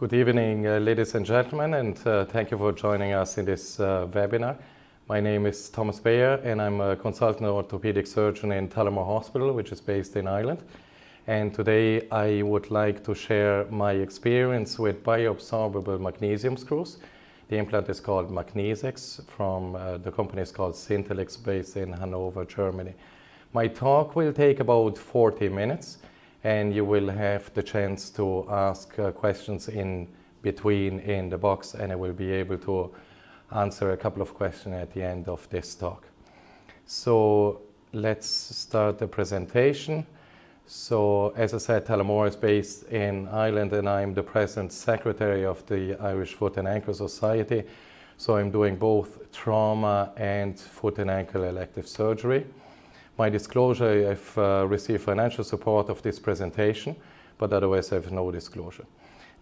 Good evening, uh, ladies and gentlemen, and uh, thank you for joining us in this uh, webinar. My name is Thomas Bayer, and I'm a consultant orthopedic surgeon in Tullamore Hospital, which is based in Ireland. And today I would like to share my experience with bioabsorbable magnesium screws. The implant is called Magnezix from uh, the company is called Syntellix based in Hanover, Germany. My talk will take about 40 minutes and you will have the chance to ask uh, questions in between in the box and I will be able to answer a couple of questions at the end of this talk. So let's start the presentation. So as I said, Tullamore is based in Ireland and I'm the present secretary of the Irish Foot and Ankle Society. So I'm doing both trauma and foot and ankle elective surgery. My disclosure, I've uh, received financial support of this presentation, but otherwise I have no disclosure.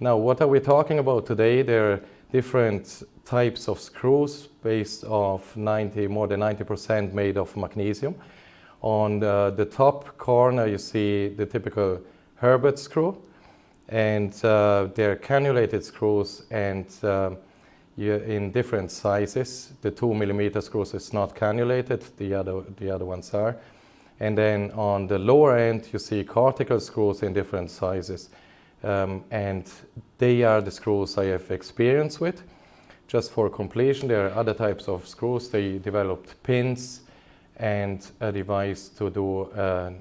Now, what are we talking about today? There are different types of screws based off 90, more than 90% made of magnesium. On the, the, top corner, you see the typical Herbert screw, and uh, they're cannulated screws and uh, in different sizes. The two millimeter screws is not cannulated, the other, the other ones are. And then on the lower end, you see cortical screws in different sizes. Um, and they are the screws I have experience with. Just for completion, there are other types of screws. They developed pins and a device to do uh,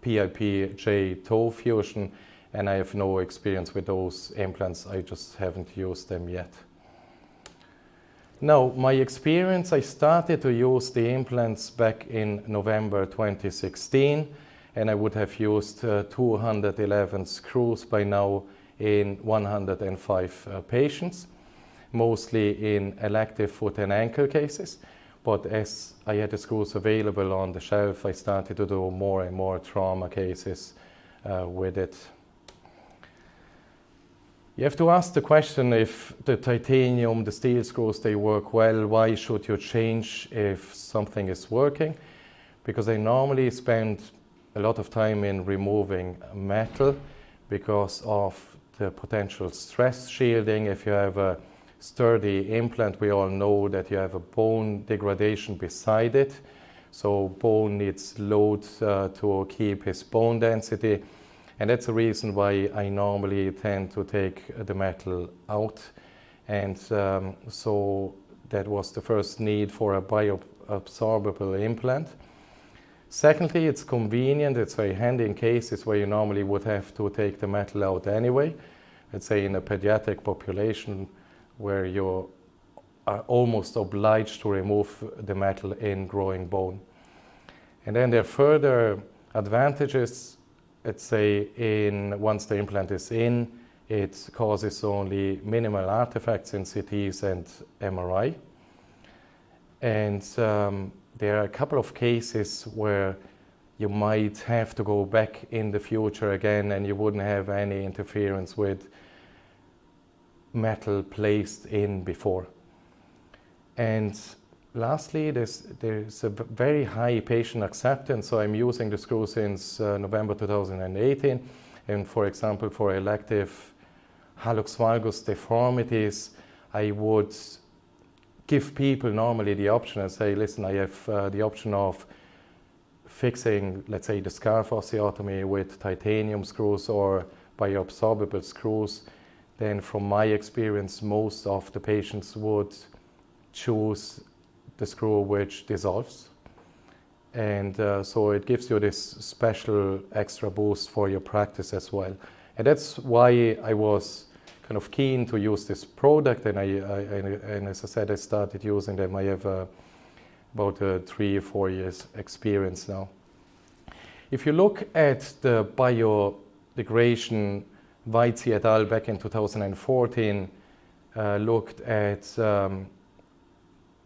PIP-J toe fusion, and I have no experience with those implants. I just haven't used them yet. Now, my experience, I started to use the implants back in November 2016, and I would have used uh, 211 screws by now in 105 uh, patients, mostly in elective foot and ankle cases. But as I had the screws available on the shelf, I started to do more and more trauma cases uh, with it. You have to ask the question if the titanium, the steel screws, they work well, why should you change if something is working? Because I normally spend a lot of time in removing metal because of the potential stress shielding. If you have a sturdy implant, we all know that you have a bone degradation beside it. So bone needs load uh, to keep his bone density. And that's the reason why I normally tend to take the metal out. And um, so that was the first need for a bioabsorbable implant. Secondly, it's convenient, it's very handy in cases where you normally would have to take the metal out anyway. Let's say in a pediatric population where you are almost obliged to remove the metal in growing bone. And then there are further advantages let's say in once the implant is in, it causes only minimal artifacts in CTs and MRI. And um, there are a couple of cases where you might have to go back in the future again and you wouldn't have any interference with metal placed in before. And lastly, there's, there's a very high patient acceptance. So I'm using the screw since uh, November 2018. And for example, for elective hallux valgus deformities, I would give people normally the option and say, listen, I have uh, the option of fixing, let's say, the scarf osteotomy with titanium screws or bioabsorbable screws. Then from my experience, most of the patients would choose the screw which dissolves. And uh, so it gives you this special extra boost for your practice as well. And that's why I was kind of keen to use this product. And, I, I and as I said, I started using them. I have uh, about uh, three or four years experience now. If you look at the biodegradation, Waizy et al. back in 2014 uh, looked at um,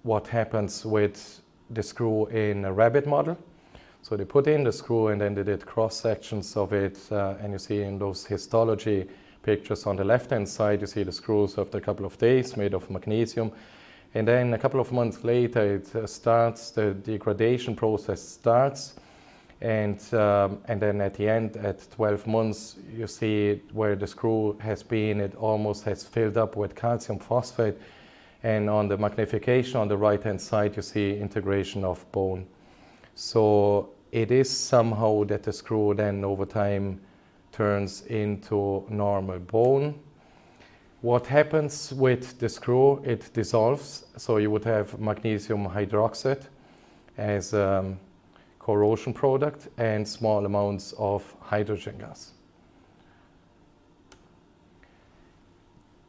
what happens with the screw in a rabbit model. So they put in the screw and then they did cross sections of it uh, and you see in those histology pictures on the left hand side you see the screws after a couple of days made of magnesium and then a couple of months later it uh, starts, the degradation process starts And, um, and then at the end, at 12 months, you see where the screw has been, it almost has filled up with calcium phosphate. And on the magnification on the right-hand side, you see integration of bone. So it is somehow that the screw then over time turns into normal bone. What happens with the screw, it dissolves. So you would have magnesium hydroxide as a corrosion product and small amounts of hydrogen gas.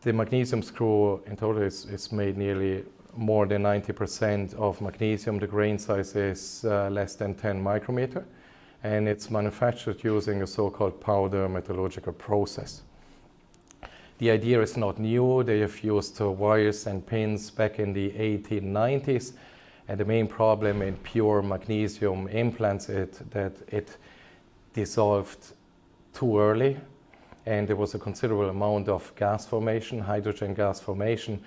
The magnesium screw in total is, is made nearly more than 90% of magnesium. The grain size is uh, less than 10 micrometer and it's manufactured using a so-called powder metallurgical process. The idea is not new. They have used uh, wires and pins back in the 1890s and the main problem in pure magnesium implants is that it dissolved too early and there was a considerable amount of gas formation, hydrogen gas formation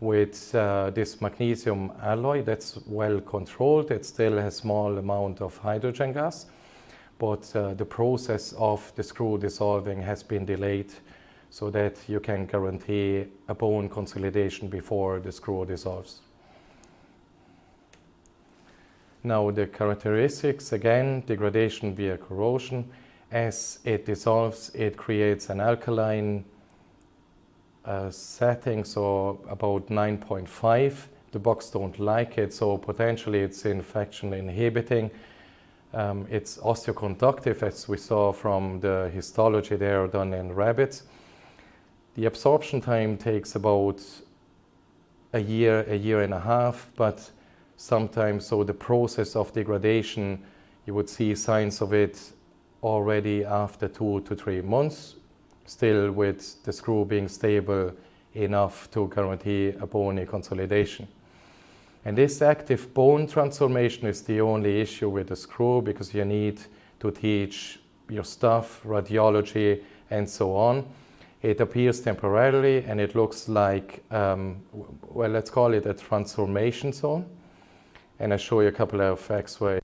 with uh, this magnesium alloy that's well controlled. It still has small amount of hydrogen gas, but uh, the process of the screw dissolving has been delayed so that you can guarantee a bone consolidation before the screw dissolves. Now the characteristics, again, degradation via corrosion. As it dissolves, it creates an alkaline uh, setting, so about 9.5. The box don't like it, so potentially it's infection inhibiting. Um, it's osteoconductive, as we saw from the histology there done in rabbits. The absorption time takes about a year, a year and a half, but sometimes so the process of degradation you would see signs of it already after two to three months still with the screw being stable enough to guarantee a bony consolidation. And this active bone transformation is the only issue with the screw because you need to teach your stuff, radiology, and so on. It appears temporarily and it looks like, um, well, let's call it a transformation zone and I'll show you a couple of X-ray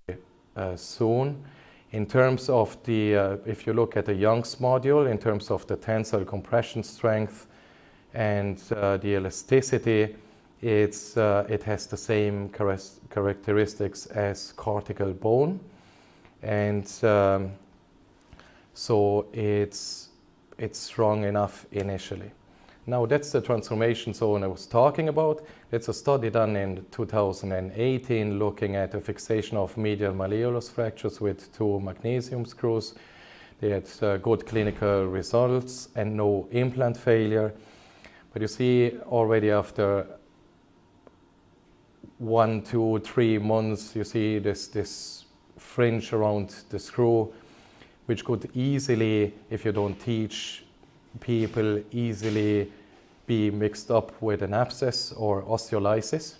uh, soon. In terms of the, uh, if you look at the Young's module, in terms of the tensile compression strength and uh, the elasticity, it's, uh, it has the same char characteristics as cortical bone. And um, so it's, it's strong enough initially. Now that's the transformation zone I was talking about. It's a study done in 2018 looking at the fixation of medial malleolus fractures with two magnesium screws. They had uh, good clinical results and no implant failure. But you see already after one, two, three months, you see this, this fringe around the screw, which could easily, if you don't teach people easily be mixed up with an abscess or osteolysis.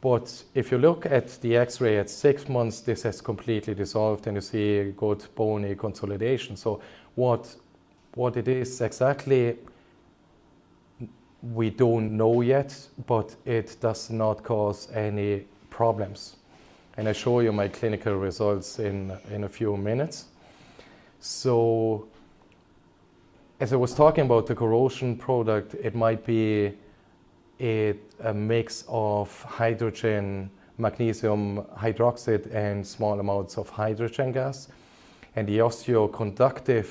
But if you look at the x-ray at six months, this has completely dissolved and you see good bony consolidation. So what, what it is exactly, we don't know yet, but it does not cause any problems. And I show you my clinical results in, in a few minutes. So as I was talking about the corrosion product, it might be a, a mix of hydrogen, magnesium hydroxide and small amounts of hydrogen gas. And the osteoconductive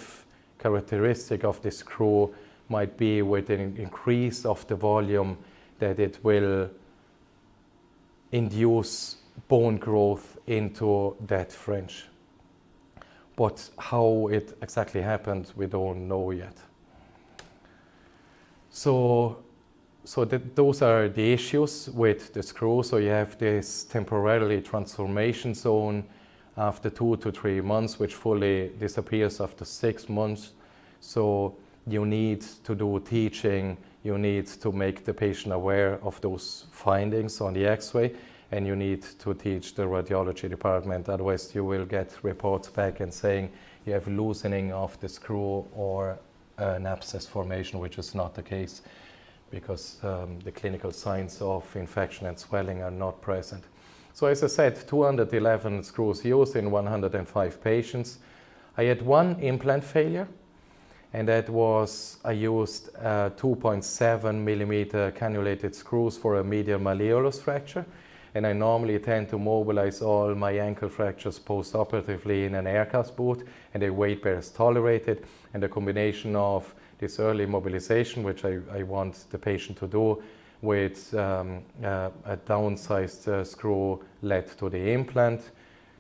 characteristic of this screw might be with an increase of the volume that it will induce bone growth into that fringe. But how it exactly happened, we don't know yet. So, so those are the issues with the screw. So you have this temporarily transformation zone after two to three months, which fully disappears after six months. So you need to do teaching, you need to make the patient aware of those findings on the x-ray and you need to teach the radiology department. Otherwise, you will get reports back and saying you have loosening of the screw or an abscess formation, which is not the case because um, the clinical signs of infection and swelling are not present. So as I said, 211 screws used in 105 patients. I had one implant failure, and that was I used uh, 2.7 millimeter cannulated screws for a medial malleolus fracture. And I normally tend to mobilize all my ankle fractures post-operatively in an aircast boot, and the weight bear is tolerated. And the combination of this early mobilization, which I, I want the patient to do, with um, uh, a downsized uh, screw led to the implant.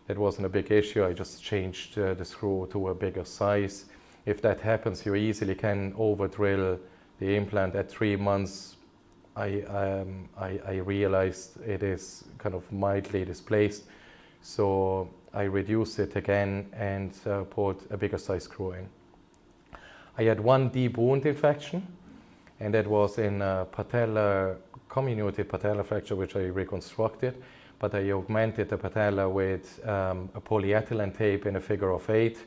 That wasn't a big issue. I just changed uh, the screw to a bigger size if that happens, you easily can over drill the implant at three months. I, um, I, I, realized it is kind of mildly displaced. So I reduced it again and uh, put a bigger size screw in. I had one deep wound infection and that was in a patella, comminuted patella fracture which I reconstructed but I augmented the patella with um, a polyethylene tape in a figure of eight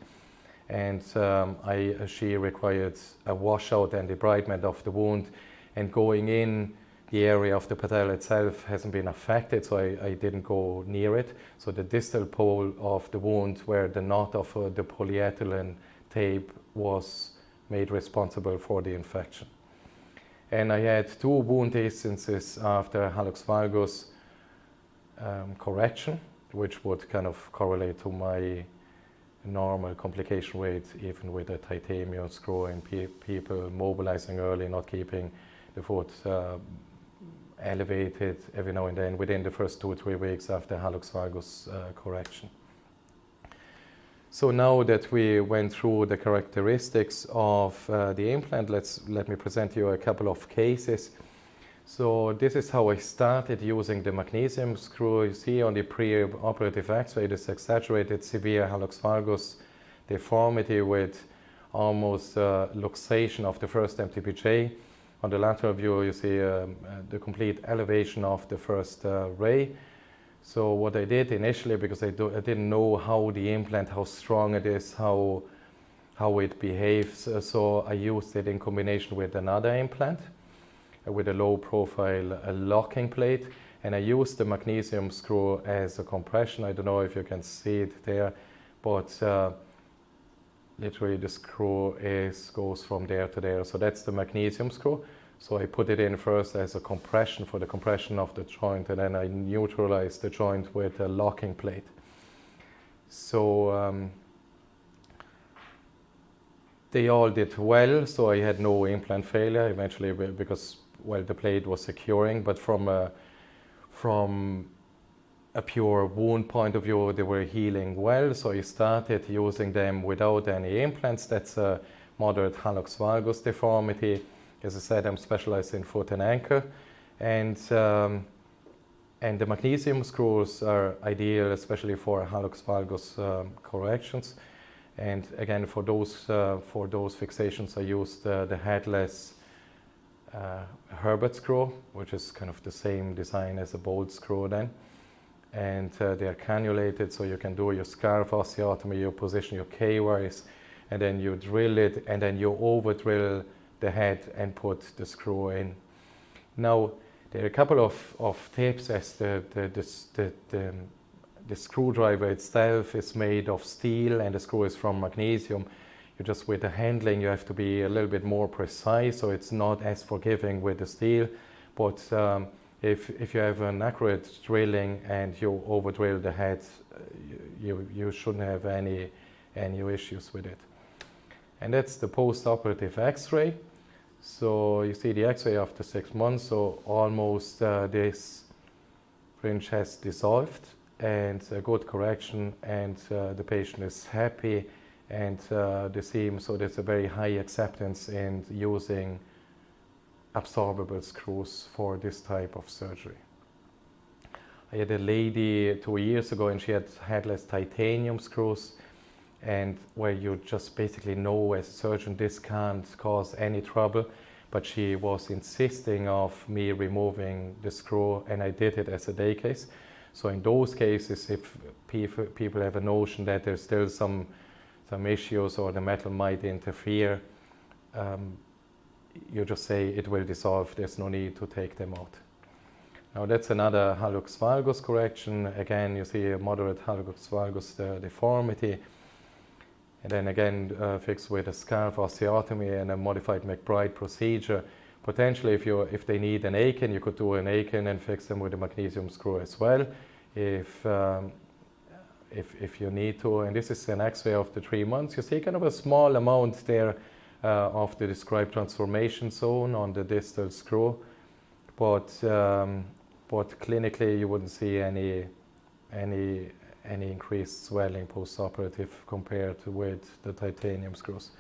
and um, I, she required a washout and debridement of the wound and going in the area of the patella itself hasn't been affected so I, I, didn't go near it. So the distal pole of the wound where the knot of uh, the polyethylene tape was made responsible for the infection. And I had two wound instances after hallux valgus um, correction which would kind of correlate to my normal complication rate even with a titanium screw and pe people mobilizing early, not keeping the foot uh, elevated every now and then within the first two or three weeks after hallux valgus uh, correction. So now that we went through the characteristics of uh, the implant, let's, let me present you a couple of cases so this is how I started using the magnesium screw. You see on the pre-operative x-ray this exaggerated severe hallux valgus deformity with almost uh, luxation of the first MTPJ. On the lateral view you see um, uh, the complete elevation of the first uh, ray. So what I did initially, because I, do, I, didn't know how the implant, how strong it is, how, how it behaves, uh, so I used it in combination with another implant with a low profile a locking plate and I use the magnesium screw as a compression. I don't know if you can see it there, but uh, literally the screw is goes from there to there. So that's the magnesium screw. So I put it in first as a compression for the compression of the joint and then I neutralize the joint with a locking plate. So um, they all did well, so I had no implant failure eventually because well, the plate was securing, but from a, from a pure wound point of view, they were healing well. So I started using them without any implants. That's a moderate hallux valgus deformity. As I said, I'm specialized in foot and ankle. And, um, and the magnesium screws are ideal, especially for hallux valgus um, corrections. And again, for those, uh, for those fixations, I used uh, the headless uh, Herbert screw, which is kind of the same design as a bolt screw then. And uh, they are cannulated, so you can do your scarf osteotomy, you position your K-wires, and then you drill it, and then you over drill the head and put the screw in. Now, there are a couple of, of tips as the, the, the, the, the, screwdriver itself is made of steel and the screw is from magnesium you just with the handling you have to be a little bit more precise so it's not as forgiving with the steel but um, if, if you have an accurate drilling and you over drill the head uh, you, you shouldn't have any any issues with it. And that's the post-operative x-ray. So you see the x-ray after six months so almost uh, this fringe has dissolved and a good correction and uh, the patient is happy and uh, the same, so there's a very high acceptance in using absorbable screws for this type of surgery. I had a lady two years ago and she had headless titanium screws and where you just basically know as a surgeon this can't cause any trouble but she was insisting of me removing the screw and I did it as a day case. So in those cases if people have a notion that there's still some some issues or the metal might interfere, um, you just say it will dissolve, there's no need to take them out. Now that's another hallux valgus correction. Again, you see a moderate hallux valgus uh, deformity. And then again, uh, fixed with a scarf osteotomy and a modified McBride procedure. Potentially, if, you, if they need an Akin, you could do an Akin and fix them with a magnesium screw as well. If, um, if, if you need to, and this is an x-ray of the three months, you see kind of a small amount there of the described transformation zone on the distal screw. But, um, but clinically, you wouldn't see any, any, any increased swelling post-operative compared with the titanium screws.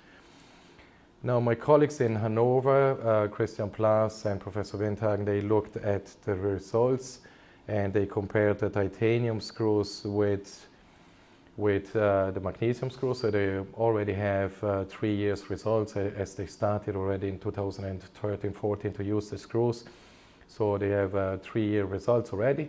Now, my colleagues in Hanover, uh, Christian Plaass and Professor Windhagen, they looked at the results and they compared the titanium screws with with uh, the magnesium screws. So they already have uh, three years results as they started already in 2013-14 to use the screws. So they have uh, three-year results already.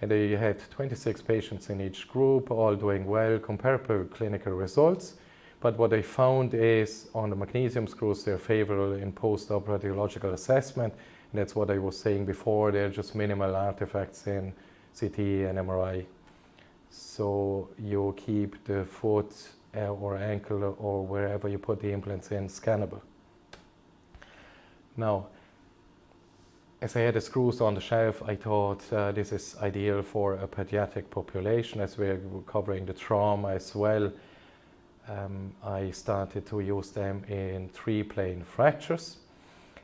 And they had 26 patients in each group, all doing well, comparable clinical results. But what they found is on the magnesium screws, they're favorable in post-operative radiological assessment. And that's what I was saying before, they're just minimal artifacts in CT and MRI so you keep the foot uh, or ankle or wherever you put the implants in scannable. Now, as I had the screws on the shelf, I thought uh, this is ideal for a pediatric population as we're covering the trauma as well. Um, I started to use them in triplane fractures.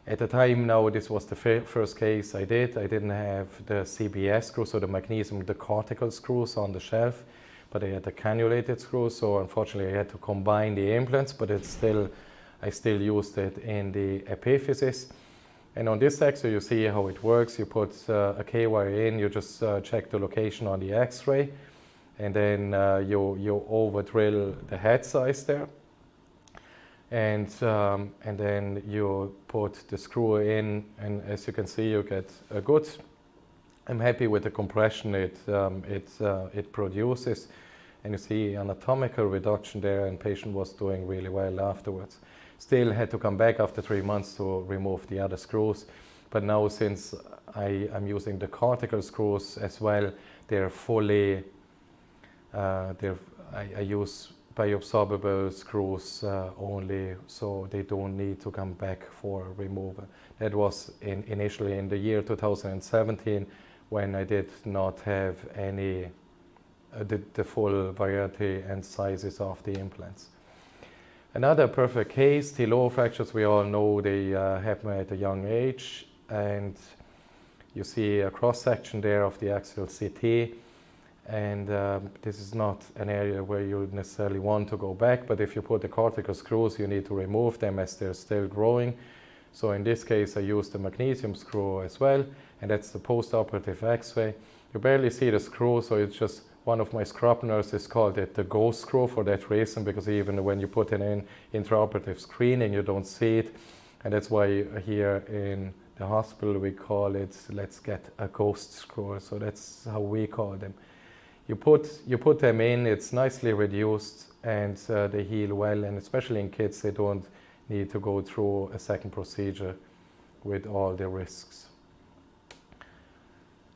At the time now, this was the first case I did. I didn't have the CBS screws, so the magnesium, the cortical screws on the shelf, but I had the cannulated screws, so unfortunately I had to combine the implants, but it's still, I still used it in the epiphysis. And on this x-ray, you see how it works. You put uh, a K-wire in, you just uh, check the location on the x-ray, and then uh, you, you over drill the head size there and um, and then you put the screw in and as you can see you get a good I'm happy with the compression it um, it uh, it produces. And you see anatomical reduction there and patient was doing really well afterwards. Still had to come back after three months to remove the other screws. But now since I am using the cortical screws as well they're fully uh, they're I, I use bioabsorbable screws uh, only, so they don't need to come back for removal. That was in, initially in the year 2017 when I did not have any, uh, the, the full variety and sizes of the implants. Another perfect case, Tillaux fractures, we all know they uh, happen at a young age and you see a cross section there of the axial CT and um, this is not an area where you necessarily want to go back but if you put the cortical screws you need to remove them as they're still growing. So in this case I used the magnesium screw as well and that's the post-operative x-ray. You barely see the screw so it's just one of my scrub nurses called it the ghost screw for that reason because even when you put it in intraoperative screening you don't see it. And that's why here in the hospital we call it let's get a ghost screw. So that's how we call them you put, you put them in, it's nicely reduced and uh, they heal well and especially in kids they don't need to go through a second procedure with all the risks.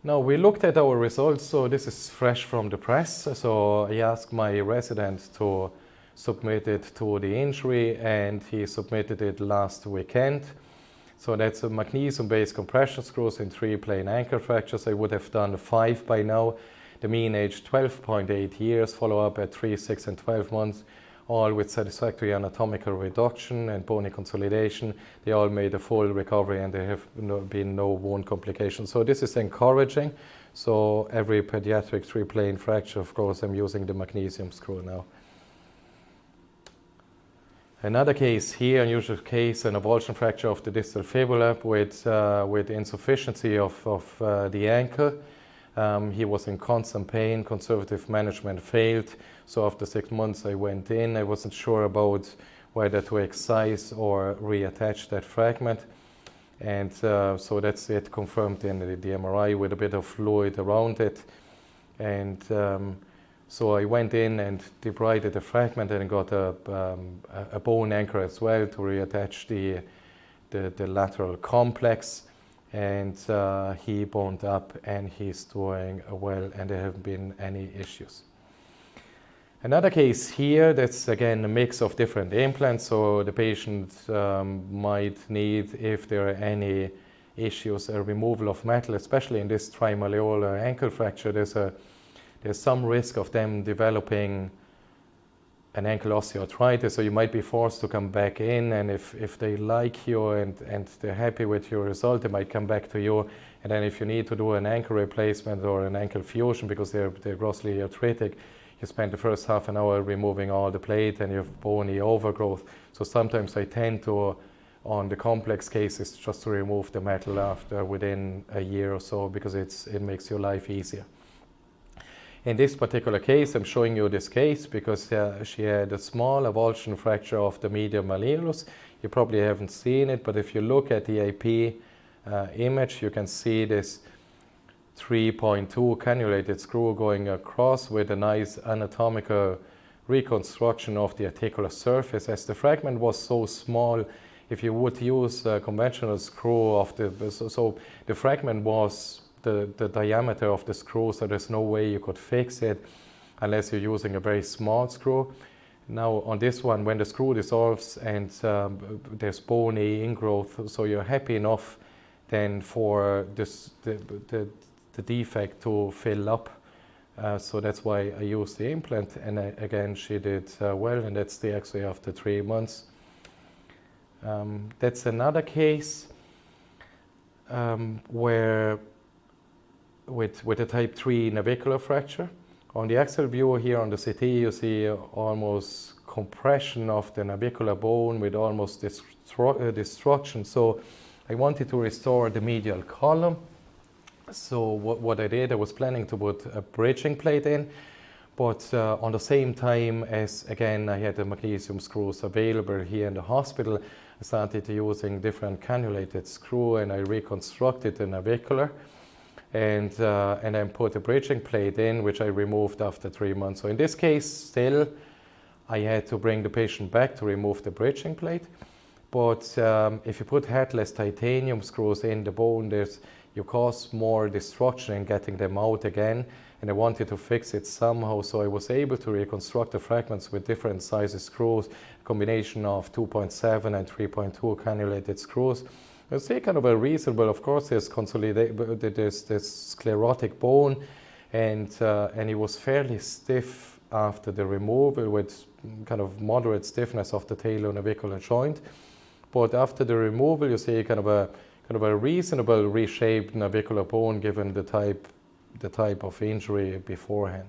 Now we looked at our results, so this is fresh from the press. So I asked my resident to submit it to the injury and he submitted it last weekend. So that's a magnesium-based compression screws in triplane ankle fractures. I would have done five by now the mean age 12.8 years, follow-up at 3, 6 and 12 months, all with satisfactory anatomical reduction and bony consolidation. They all made a full recovery and there have no, been no wound complications. So this is encouraging. So every pediatric triplane fracture, of course, I'm using the magnesium screw now. Another case here, unusual case, an avulsion fracture of the distal fibula with, uh, with insufficiency of, of uh, the ankle. Um, he was in constant pain, conservative management failed. So after six months I went in. I wasn't sure about whether to excise or reattach that fragment. And uh, so that's it confirmed in the, the, MRI with a bit of fluid around it. And um, so I went in and debrided the fragment and got a, um, a bone anchor as well to reattach the, the, the lateral complex and uh, he boned up and he's doing well and there haven't been any issues. Another case here, that's again a mix of different implants, so the patient um, might need, if there are any issues, a removal of metal, especially in this trimalleolar ankle fracture, there's, a, there's some risk of them developing an ankle osteoarthritis, so you might be forced to come back in, and if, if they like you and, and they're happy with your result, they might come back to you, and then if you need to do an ankle replacement or an ankle fusion because they're, they're grossly arthritic, you spend the first half an hour removing all the plate and you have bony overgrowth. So sometimes I tend to, on the complex cases, just to remove the metal after within a year or so because it's, it makes your life easier. In this particular case, I'm showing you this case because uh, she had a small avulsion fracture of the medial malleolus. You probably haven't seen it, but if you look at the AP uh, image, you can see this 3.2 cannulated screw going across with a nice anatomical reconstruction of the articular surface. As the fragment was so small, if you would use a conventional screw of the, so, so the fragment was the, the diameter of the screw, so there's no way you could fix it unless you're using a very small screw. Now on this one, when the screw dissolves and um, there's bony ingrowth, so you're happy enough then for this, the, the, the defect to fill up. Uh, so that's why I used the implant and I, again she did uh, well and that's the x-ray after three months. Um, that's another case um, where with, with a type 3 navicular fracture. On the axial view here on the CT you see almost compression of the navicular bone with almost uh, destruction. So I wanted to restore the medial column so what, what I did, I was planning to put a bridging plate in, but uh, on the same time as, again, I had the magnesium screws available here in the hospital, I started using different cannulated screw and I reconstructed the navicular and, uh, and then put a bridging plate in, which I removed after three months. So in this case, still, I had to bring the patient back to remove the bridging plate. But um, if you put headless titanium screws in the bone, there's you cause more destruction in getting them out again and I wanted to fix it somehow so I was able to reconstruct the fragments with different sizes screws, combination of 2.7 and 3.2 cannulated screws. I say kind of a reasonable, of course there's consolidated, there's this sclerotic bone and, uh, and it was fairly stiff after the removal with kind of moderate stiffness of the talonavicular joint. But after the removal you see kind of a kind of a reasonable reshaped navicular bone given the type, the type of injury beforehand.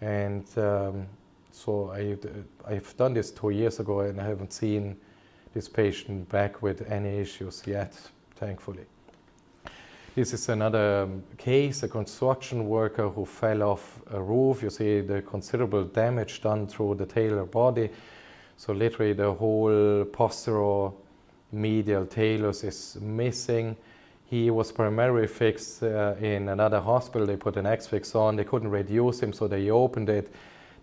And um, so I, I've done this two years ago and I haven't seen this patient back with any issues yet, thankfully. This is another um, case, a construction worker who fell off a roof. You see the considerable damage done through the talar body. So literally the whole posteral medial talus is missing. He was primarily fixed uh, in another hospital. They put an X-fix on. They couldn't reduce him, so they opened it.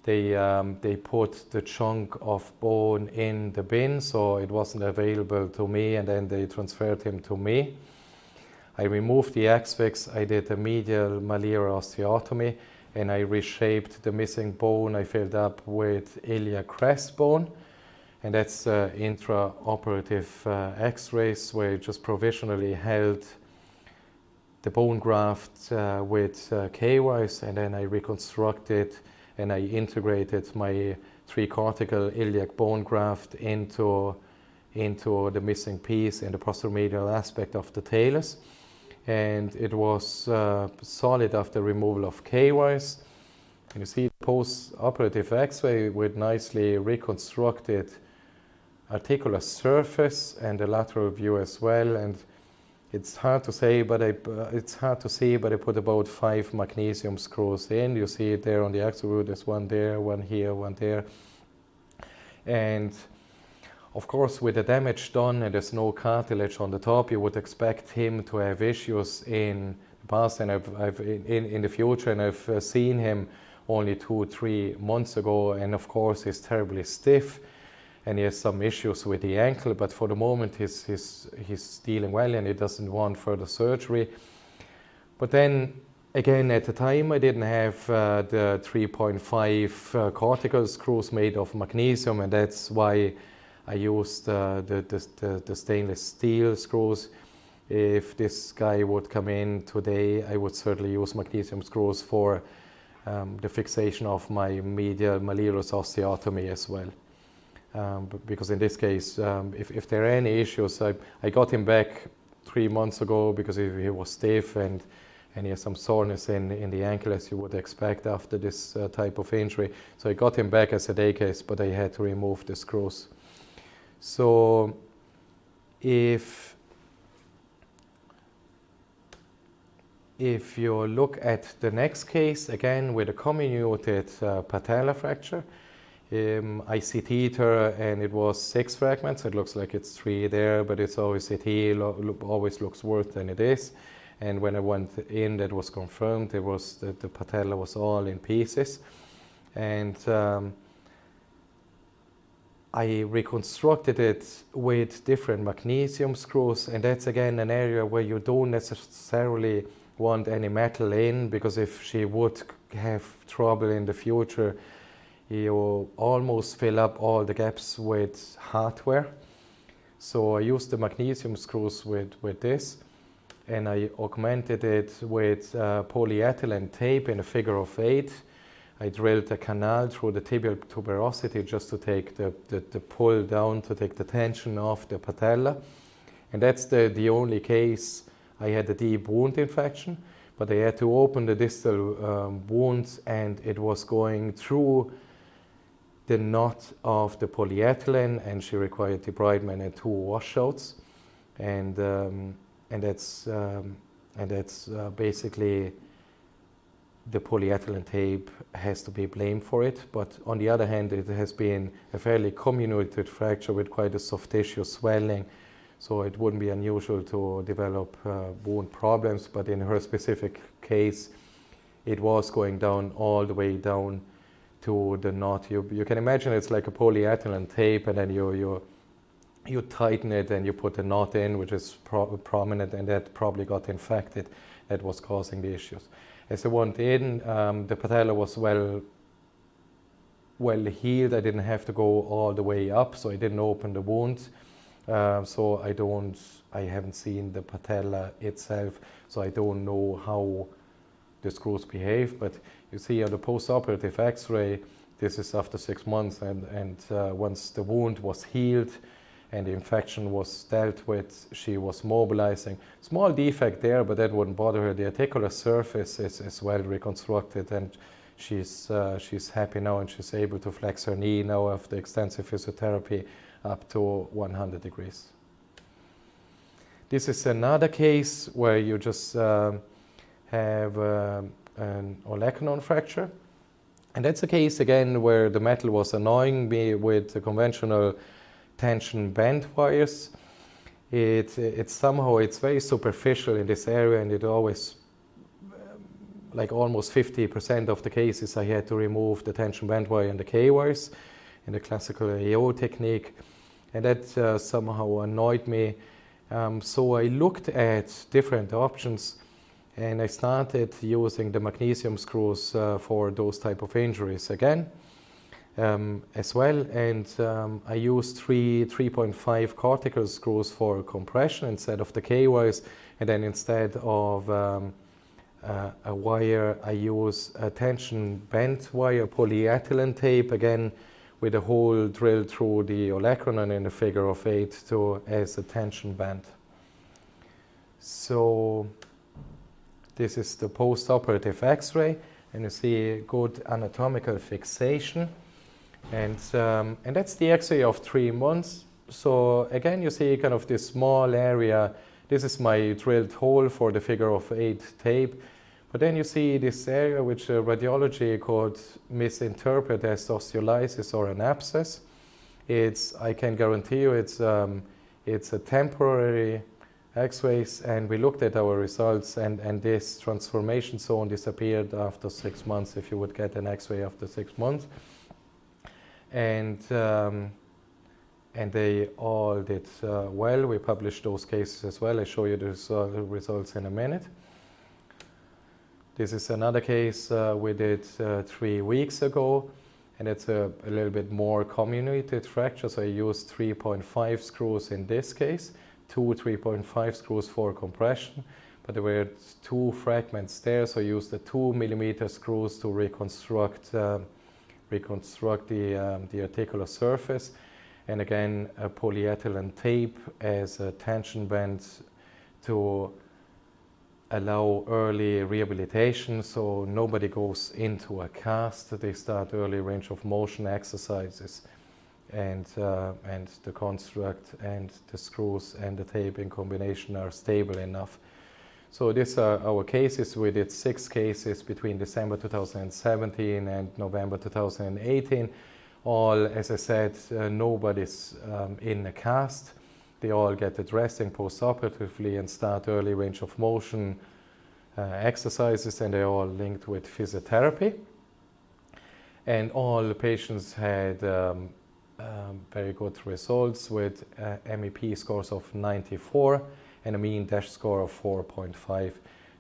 They, um, they put the chunk of bone in the bin, so it wasn't available to me, and then they transferred him to me. I removed the X-fix. I did a medial malleolar osteotomy, and I reshaped the missing bone. I filled up with iliac crest bone and that's uh, intraoperative uh, x-rays where you just provisionally held the bone graft uh, with uh, K-wires and then I reconstructed and I integrated my tricortical iliac bone graft into, into the missing piece in the posteromedial aspect of the talus and it was uh, solid after removal of K-wires. You see post-operative x-ray with nicely reconstructed articular surface and the lateral view as well. And it's hard to say, but I, uh, it's hard to see, but I put about five magnesium screws in. You see it there on the axial view. There's one there, one here, one there. And of course, with the damage done and there's no cartilage on the top, you would expect him to have issues in the past and I've, I've in, in the future, and I've uh, seen him only two, three months ago, and of course, he's terribly stiff and he has some issues with the ankle, but for the moment he's, he's, he's dealing well and he doesn't want further surgery. But then again, at the time I didn't have uh, the 3.5 uh, cortical screws made of magnesium and that's why I used uh, the, the, the, stainless steel screws. If this guy would come in today, I would certainly use magnesium screws for um, the fixation of my medial malleolus osteotomy as well. Um, because in this case, um, if, if there are any issues, I, I got him back three months ago because he, he was stiff and, and he has some soreness in, in the ankle as you would expect after this uh, type of injury. So I got him back as a day case, but I had to remove the screws. So if if you look at the next case, again with a comminuted uh, patella fracture, um, I her and it was six fragments. It looks like it's three there, but it's always CT, lo always looks worse than it is. And when I went in, that was confirmed. It was that the patella was all in pieces. And um, I reconstructed it with different magnesium screws. And that's again an area where you don't necessarily want any metal in because if she would have trouble in the future, you almost fill up all the gaps with hardware. So I used the magnesium screws with, with this and I augmented it with uh, polyethylene tape in a figure of eight. I drilled a canal through the tibial tuberosity just to take the, the, the pull down, to take the tension off the patella. And that's the, the only case I had a deep wound infection, but I had to open the distal um, wound and it was going through the knot of the polyethylene and she required the debridement and two washouts. And, um, and that's, um, and that's uh, basically the polyethylene tape has to be blamed for it. But on the other hand, it has been a fairly comminuted fracture with quite a soft tissue swelling. So it wouldn't be unusual to develop uh, wound problems. But in her specific case, it was going down all the way down to the knot. You, you can imagine it's like a polyethylene tape and then you, you, you tighten it and you put a knot in which is pro prominent and that probably got infected. That was causing the issues. As I went in, um, the patella was well well healed. I didn't have to go all the way up, so I didn't open the wound. Uh, so I don't, I haven't seen the patella itself, so I don't know how the screws behave. But you see on the post-operative X-ray, this is after six months, and, and uh, once the wound was healed and the infection was dealt with, she was mobilizing. Small defect there, but that wouldn't bother her. The articular surface is, is well reconstructed, and she's, uh, she's happy now, and she's able to flex her knee now after extensive physiotherapy up to 100 degrees. This is another case where you just uh, have um, an olecranon fracture. And that's a case again where the metal was annoying me with the conventional tension band wires. It, it's somehow, it's very superficial in this area and it always, um, like almost 50% of the cases I had to remove the tension band wire and the K-wires in the classical AO technique. And that uh, somehow annoyed me. Um, so I looked at different options and I started using the magnesium screws uh, for those type of injuries again um, as well and um, I used three 3.5 cortical screws for compression instead of the K-wires and then instead of um, uh, a wire I use a tension bent wire polyethylene tape again with a hole drilled through the olecranon in a figure of eight to as a tension band. So this is the post-operative X-ray, and you see good anatomical fixation. And, um, and that's the X-ray of three months. So again, you see kind of this small area. This is my drilled hole for the figure of eight tape. But then you see this area which uh, radiology could misinterpret as osteolysis or an abscess. It's, I can guarantee you it's, um, it's a temporary x-rays and we looked at our results and, and this transformation zone disappeared after six months if you would get an x-ray after six months. And um, and they all did uh, well. We published those cases as well. I show you the results in a minute. This is another case uh, we did uh, three weeks ago, and it's a, a, little bit more comminuted fracture. So I used 3.5 screws in this case, two 3.5 screws for compression, but there were two fragments there, so I used the two millimeter screws to reconstruct uh, reconstruct the, um, the articular surface. And again, a polyethylene tape as a tension band to allow early rehabilitation so nobody goes into a cast. They start early range of motion exercises and, uh, and the construct and the screws and the tape in combination are stable enough. So these are our cases. We did six cases between December 2017 and November 2018. All, as I said, uh, nobody's um, in a cast. They all get addressing post-operatively and start early range of motion uh, exercises and they're all linked with physiotherapy. And all the patients had um, um, very good results with uh, MEP scores of 94 and a mean DASH score of 4.5.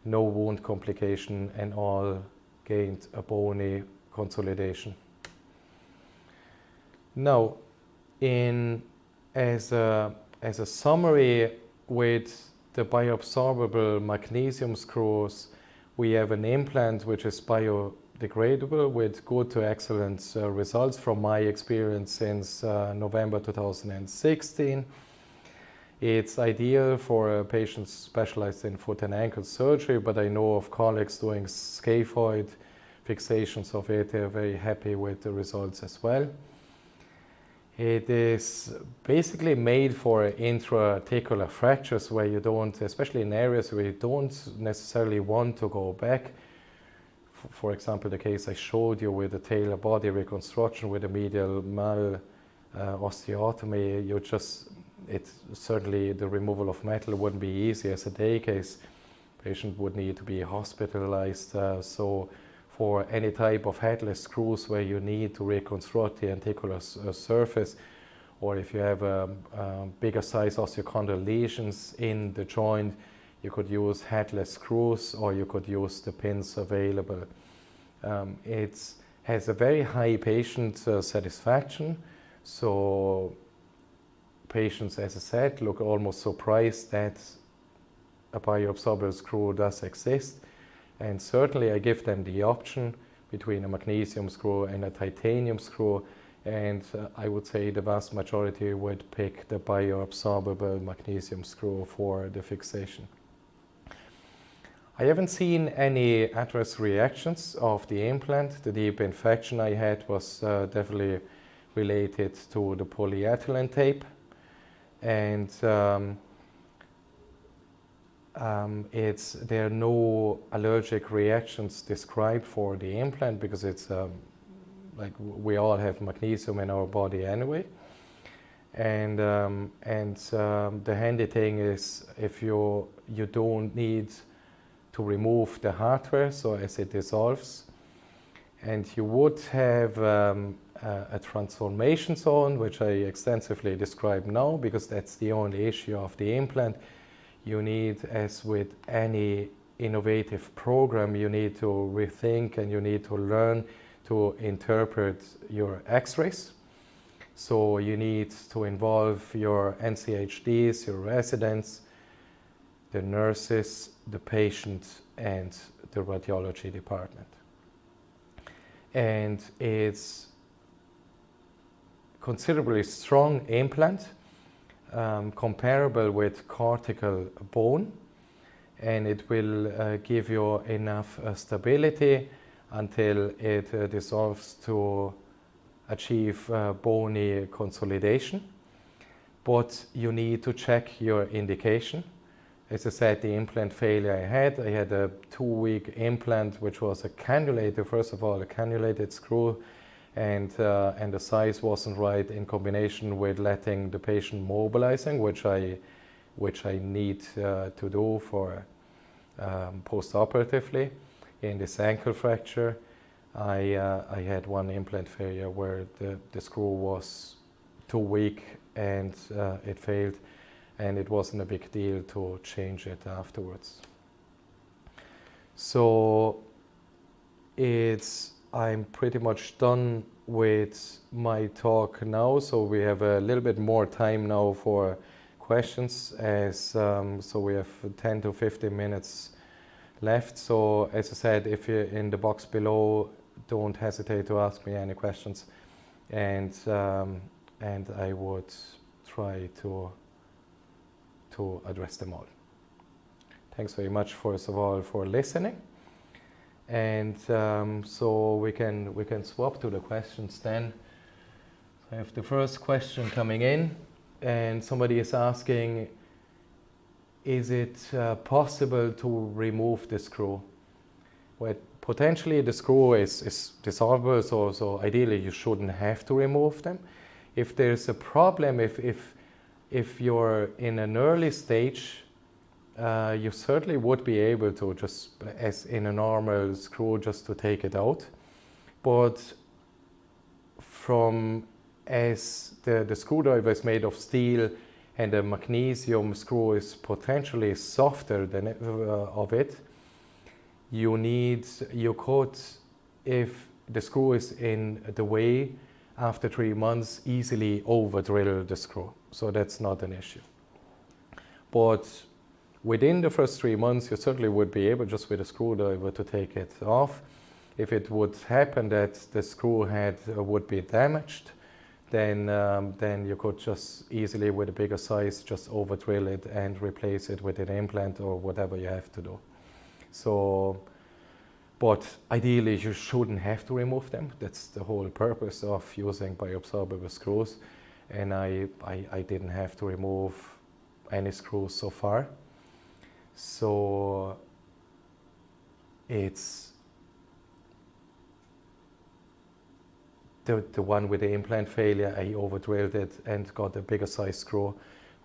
No wound complication and all gained a bony consolidation. Now, in as a as a summary with the bioabsorbable magnesium screws, we have an implant which is biodegradable with good to excellent uh, results from my experience since uh, November 2016. It's ideal for patients specialized in foot and ankle surgery, but I know of colleagues doing scaphoid fixations of it. They're very happy with the results as well. It is basically made for intra-articular fractures where you don't, especially in areas where you don't necessarily want to go back. For example, the case I showed you with the talar body reconstruction with a medial mal uh, osteotomy, you just, it's certainly the removal of metal wouldn't be easy as a day case. Patient would need to be hospitalized. Uh, so for any type of headless screws where you need to reconstruct the articular uh, surface or if you have a, a bigger size osteochondral lesions in the joint, you could use headless screws or you could use the pins available. Um, it has a very high patient uh, satisfaction, so patients, as I said, look almost surprised that a bioabsorbable screw does exist. And certainly I give them the option between a magnesium screw and a titanium screw. And uh, I would say the vast majority would pick the bioabsorbable magnesium screw for the fixation. I haven't seen any adverse reactions of the implant. The deep infection I had was uh, definitely related to the polyethylene tape. And um, um, it's, there are no allergic reactions described for the implant because it's um, like we all have magnesium in our body anyway. And, um, and um, the handy thing is if you, you don't need to remove the hardware, so as it dissolves, and you would have um, a, a transformation zone, which I extensively describe now because that's the only issue of the implant, you need, as with any innovative program, you need to rethink and you need to learn to interpret your x-rays. So you need to involve your NCHDs, your residents, the nurses, the patient, and the radiology department. And it's considerably strong implant um, comparable with cortical bone and it will uh, give you enough uh, stability until it uh, dissolves to achieve uh, bony consolidation. But you need to check your indication. As I said, the implant failure I had, I had a too weak implant which was a cannulated, first of all, a cannulated screw and, uh, and the size wasn't right in combination with letting the patient mobilizing, which I, which I need uh, to do for um, post-operatively. In this ankle fracture, I, uh, I had one implant failure where the, the screw was too weak and uh, it failed and it wasn't a big deal to change it afterwards. So it's I'm pretty much done with my talk now so we have a little bit more time now for questions as um, so we have 10 to 15 minutes left so as I said if you're in the box below don't hesitate to ask me any questions and um, and I would try to to address them all. Thanks very much first of all for listening and um, so we can we can swap to the questions then. I have the first question coming in and somebody is asking is it uh, possible to remove the screw? Well, potentially the screw is, is dissolvable, so, so ideally you shouldn't have to remove them. If there's a problem, if, if, if you're in an early stage, uh, you certainly would be able to just, as in a normal screw, just to take it out. But from as the, the screwdriver is made of steel and the magnesium screw is potentially softer than uh, of it, you need, you could, if the screw is in the way, after three months, easily over drill the screw. So that's not an issue. But within the first three months, you certainly would be able, just with a screwdriver, to take it off. If it would happen that the screw head uh, would be damaged, then, um, then you could just easily, with a bigger size, just over drill it and replace it with an implant or whatever you have to do. So, but ideally you shouldn't have to remove them. That's the whole purpose of using bioabsorbable screws. And I, I, I didn't have to remove any screws so far. So it's the, the one with the implant failure, I over drilled it and got a bigger size screw,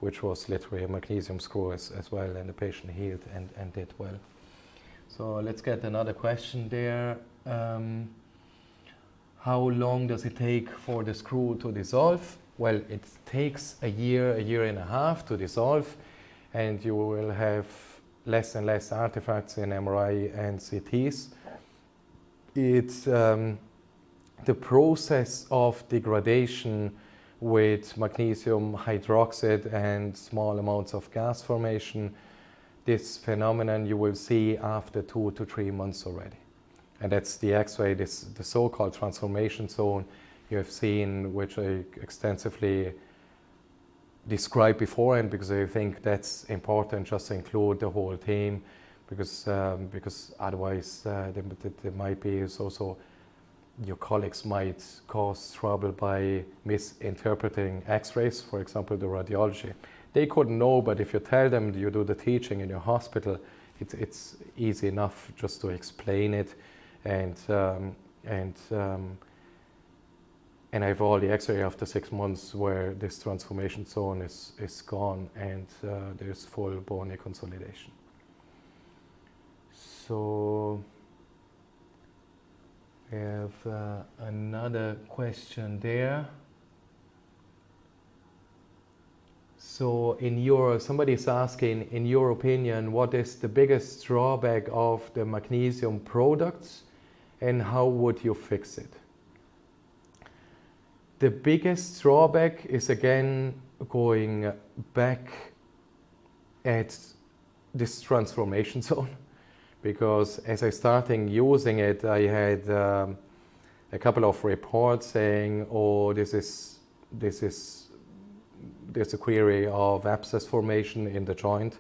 which was literally a magnesium screw as, as well, and the patient healed and, and did well. So let's get another question there. Um, how long does it take for the screw to dissolve? Well, it takes a year, a year and a half to dissolve, and you will have less and less artifacts in MRI and CTs. It's um, the process of degradation with magnesium hydroxide and small amounts of gas formation this phenomenon you will see after two to three months already. And that's the X-ray, this the so-called transformation zone you have seen, which I extensively described before, and because I think that's important, just to include the whole team, because um, because otherwise uh, there, there, might be also your colleagues might cause trouble by misinterpreting X-rays, for example, the radiology they couldn't know, but if you tell them you do the teaching in your hospital, it's, it's easy enough just to explain it. And, um, and, um, and I have all the x-ray after six months where this transformation zone is, is gone and uh, there's full bone consolidation. So we have uh, another question there. So in your, somebody is asking, in your opinion, what is the biggest drawback of the magnesium products and how would you fix it? The biggest drawback is again going back at this transformation zone because as I started using it, I had um, a couple of reports saying, oh, this is, this is there's a query of abscess formation in the joint.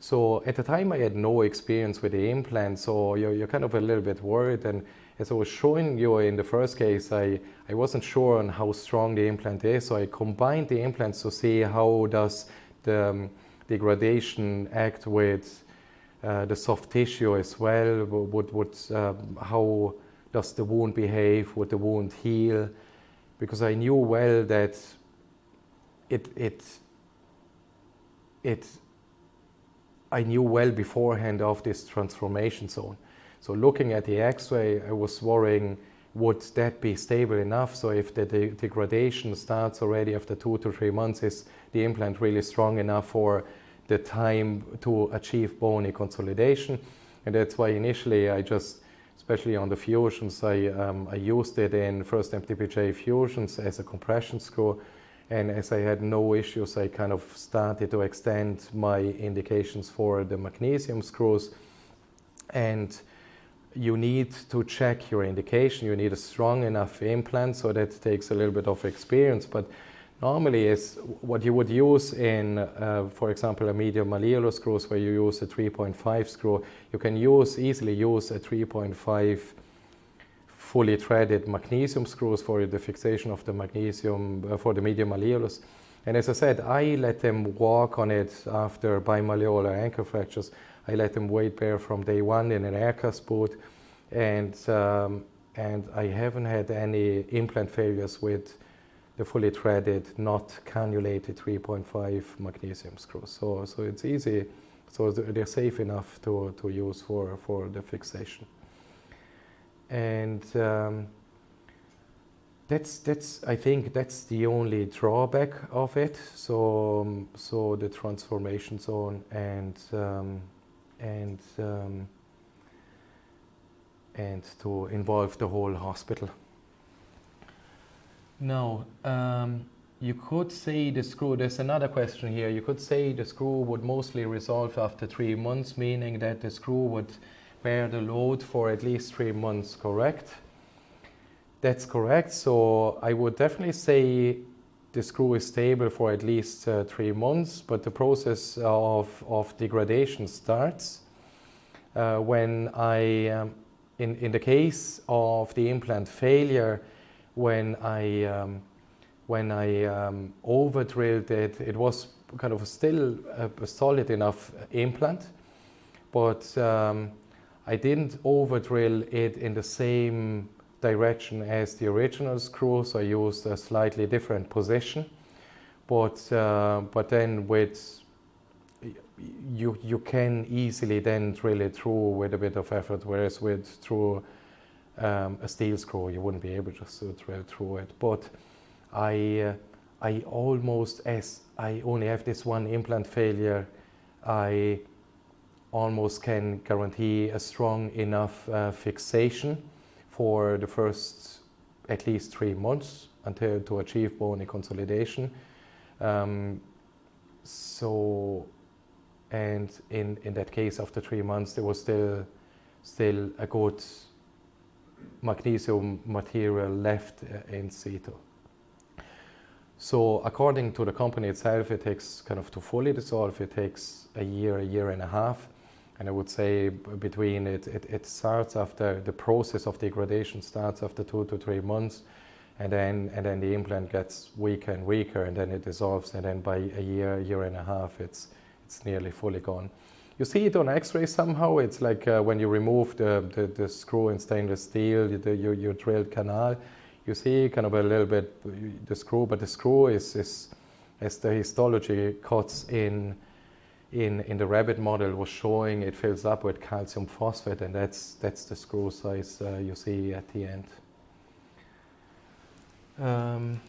So at the time I had no experience with the implant, so you're, you're kind of a little bit worried. And as I was showing you in the first case, I, I wasn't sure on how strong the implant is, so I combined the implants to see how does the um, degradation act with uh, the soft tissue as well, would, would, um, how does the wound behave, would the wound heal, because I knew well that it, it, it, I knew well beforehand of this transformation zone. So looking at the X-ray, I was worrying would that be stable enough? So if the de degradation starts already after two to three months, is the implant really strong enough for the time to achieve bony consolidation? And that's why initially I just, especially on the fusions, I, um, I used it in first MTPJ fusions as a compression screw. And as I had no issues, I kind of started to extend my indications for the magnesium screws. And you need to check your indication. You need a strong enough implant, so that takes a little bit of experience. But normally is what you would use in, uh, for example, a medial malleolar screws where you use a 3.5 screw. You can use easily use a 3.5 fully threaded magnesium screws for the fixation of the magnesium uh, for the medial malleolus. And as I said, I let them walk on it after bimalleolar ankle fractures. I let them weight bear from day one in an aircast boot. And, um, and I haven't had any implant failures with the fully threaded, not cannulated 3.5 magnesium screws. So, so it's easy, so they're safe enough to, to use for, for the fixation. And um, that's, that's, I think that's the only drawback of it. So, um, so the transformation zone and um, and um, and to involve the whole hospital. Now, um, you could say the screw, there's another question here, you could say the screw would mostly resolve after three months, meaning that the screw would bear the load for at least three months, correct? That's correct, so I would definitely say the screw is stable for at least uh, three months, but the process of, of degradation starts uh, when I, um, in, in the case of the implant failure, when I, um, when I um, over drilled it, it was kind of still a, solid enough implant, but um, I didn't over drill it in the same direction as the original screw, so I used a slightly different position. But, uh, but then with, you, you can easily then drill it through with a bit of effort, whereas with through um, a steel screw, you wouldn't be able to drill through it. But I, uh, I almost, as I only have this one implant failure, I almost can guarantee a strong enough uh, fixation for the first at least three months until to achieve bony consolidation. Um, so, and in, in that case, after three months, there was still, still a good magnesium material left uh, in situ. So according to the company itself, it takes kind of to fully dissolve, it takes a year, a year and a half. And I would say between it, it, it starts after the process of degradation starts after two to three months. And then, and then the implant gets weaker and weaker and then it dissolves. And then by a year, year and a half, it's, it's nearly fully gone. You see it on x-ray somehow. It's like uh, when you remove the, the, the, screw in stainless steel, the, your, your drilled canal, you see kind of a little bit the screw, but the screw is, is as the histology cuts in in, in the rabbit model was showing it fills up with calcium phosphate and that's, that's the screw size uh, you see at the end. Um,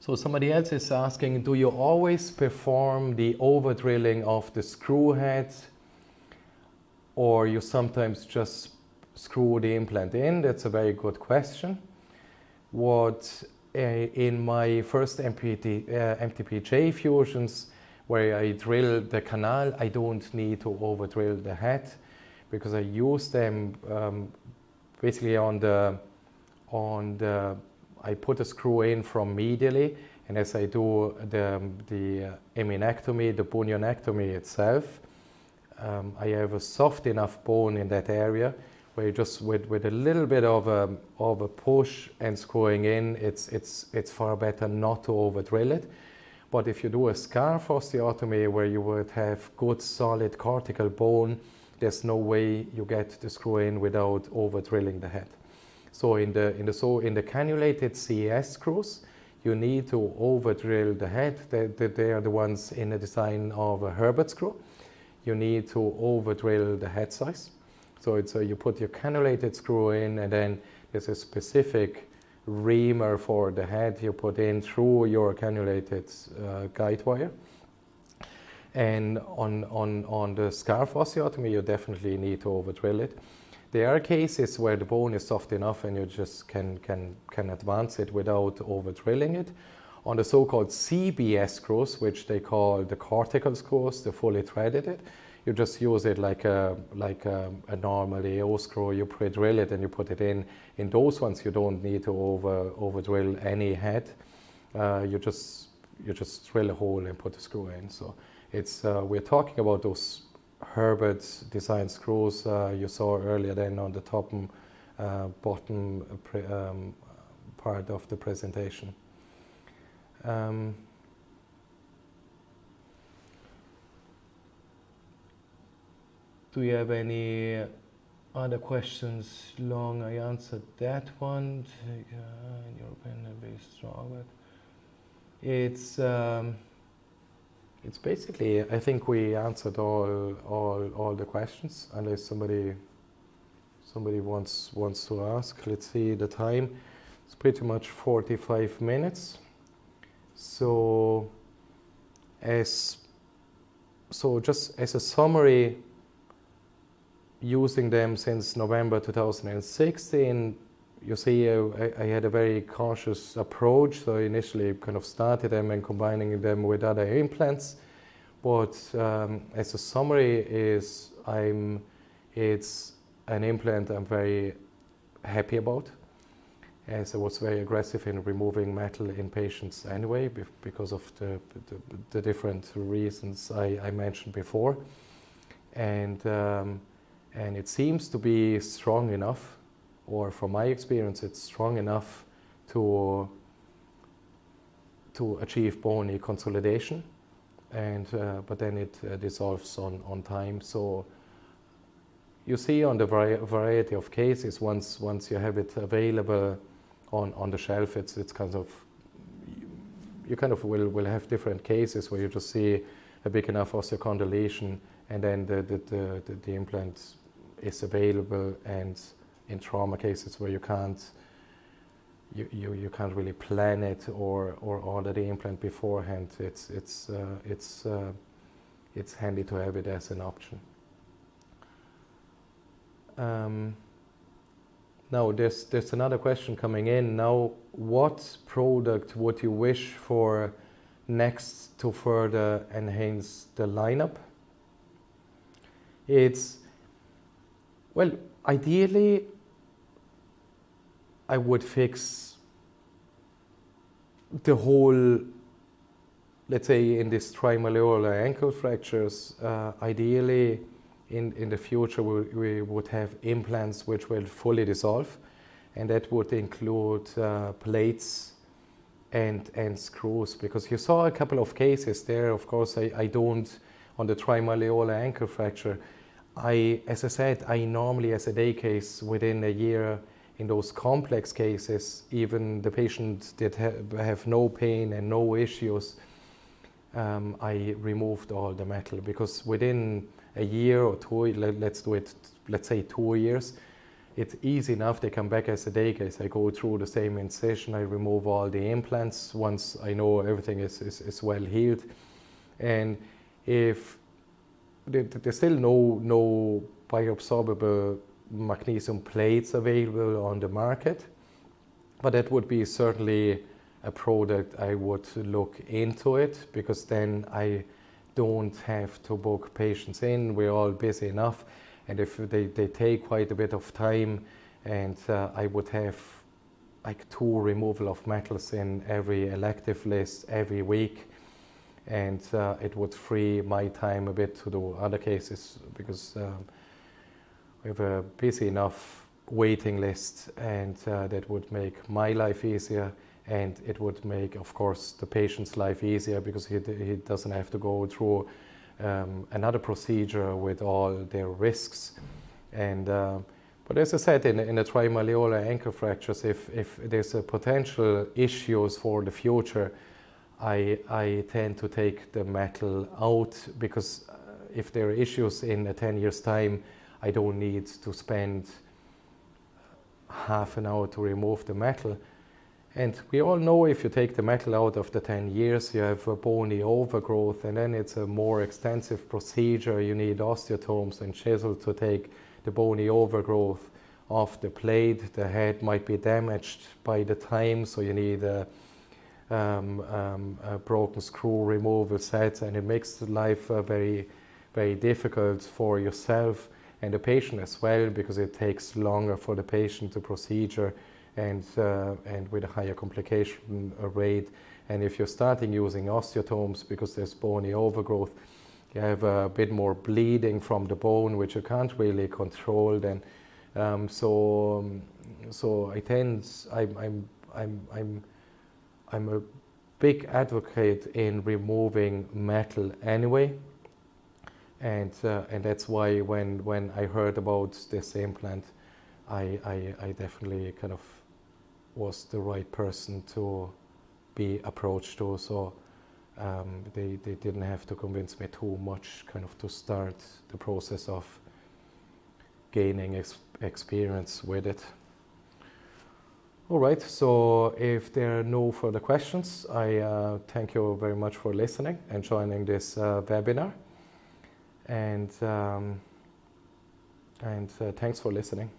so somebody else is asking, do you always perform the over drilling of the screw head or you sometimes just screw the implant in? That's a very good question. What in my first MPT, uh, MTPJ fusions, where I drill the canal, I don't need to over drill the head because I use them um, basically on the, on the, I put a screw in from medially and as I do the, the uh, eminectomy, the bunionectomy itself, um, I have a soft enough bone in that area where you just with, with a little bit of a, of a push and screwing in, it's, it's, it's far better not to over drill it. But if you do a scarf osteotomy where you would have good solid cortical bone, there's no way you get the screw in without over drilling the head. So in the, in the, so in the cannulated CES screws, you need to over drill the head. They, they are the ones in the design of a Herbert screw. You need to over drill the head size So it's uh, you put your cannulated screw in and then there's a specific reamer for the head you put in through your cannulated uh, guide wire. And on, on, on the scarf osteotomy, you definitely need to over drill it. There are cases where the bone is soft enough and you just can, can, can advance it without over drilling it. On the so-called CBS screws, which they call the cortical screws, the fully threaded it, you just use it like a, like a, a normal AO screw. You pre-drill it and you put it in. In those ones, you don't need to over, over drill any head. Uh, you just you just drill a hole and put the screw in. So it's uh, we're talking about those Herbert design screws uh, you saw earlier then on the top and uh, bottom um, part of the presentation. Um, do you have any other questions? Long, I answered that one. Uh, in your opinion, very strong. It's um, it's basically. I think we answered all all all the questions. Unless somebody somebody wants wants to ask. Let's see the time. It's pretty much 45 minutes. So as so just as a summary, using them since November 2016, you see I, I, had a very cautious approach. So I initially kind of started them and combining them with other implants. But um, as a summary is I'm, it's an implant I'm very happy about as I was very aggressive in removing metal in patients anyway because of the, the, the different reasons I, I, mentioned before. And, um, and it seems to be strong enough, or from my experience, it's strong enough to, to achieve bony consolidation. And, uh, but then it uh, dissolves on, on time. So you see on the vari variety of cases, once, once you have it available on, on the shelf, it's, it's kind of, you kind of will, will have different cases where you just see a big enough osteochondral lesion and then the, the, the, the, the implant is available and in trauma cases where you can't you, you, you can't really plan it or, or order the implant beforehand. It's, it's, uh, it's, uh, it's handy to have it as an option. Um, now, there's, there's another question coming in. Now, what product would you wish for next to further enhance the lineup? It's, well, ideally, I would fix the whole, let's say in this trimalleolar ankle fractures, uh, ideally in, in the future we, we would have implants which will fully dissolve and that would include uh, plates and, and screws because you saw a couple of cases there. Of course I, I don't on the trimalleolar ankle fracture I as I said I normally as a day case within a year in those complex cases even the patients that ha have no pain and no issues um, I removed all the metal because within a year or two, let, us do it, let's say two years, it's easy enough. They come back as a day case. I go through the same incision. I remove all the implants once I know everything is, is, is well healed. And if there's still no, no bioabsorbable magnesium plates available on the market, but that would be certainly a product I would look into it because then I don't have to book patients in. We're all busy enough. And if they, they take quite a bit of time and uh, I would have like two removal of metals in every elective list every week and uh, it would free my time a bit to do other cases because um, we have a busy enough waiting list and uh, that would make my life easier and it would make, of course, the patient's life easier because he, he doesn't have to go through um, another procedure with all their risks. And, uh, but as I said, in, in the trimalleolar ankle fractures, if, if there's a potential issues for the future, I, I tend to take the metal out because uh, if there are issues in a 10 years time, I don't need to spend half an hour to remove the metal. And we all know if you take the metal out after 10 years, you have a bony overgrowth, and then it's a more extensive procedure. You need osteotomes and chisel to take the bony overgrowth off the plate. The head might be damaged by the time, so you need a, um, um, a broken screw removal sets and it makes life uh, very, very difficult for yourself and the patient as well, because it takes longer for the patient to procedure and, uh, and with a higher complication rate. And if you're starting using osteotomes because there's bony overgrowth, you have a bit more bleeding from the bone, which you can't really control then. Um, so, um, so I tend, I'm, I'm, I'm, I'm, I'm a big advocate in removing metal anyway. And, uh, and that's why when, when I heard about this implant, I, I, I definitely kind of was the right person to be approached to. So um, they, they didn't have to convince me too much kind of to start the process of gaining ex experience with it. All right, so if there are no further questions, I uh, thank you very much for listening and joining this uh, webinar. And, um, and uh, thanks for listening.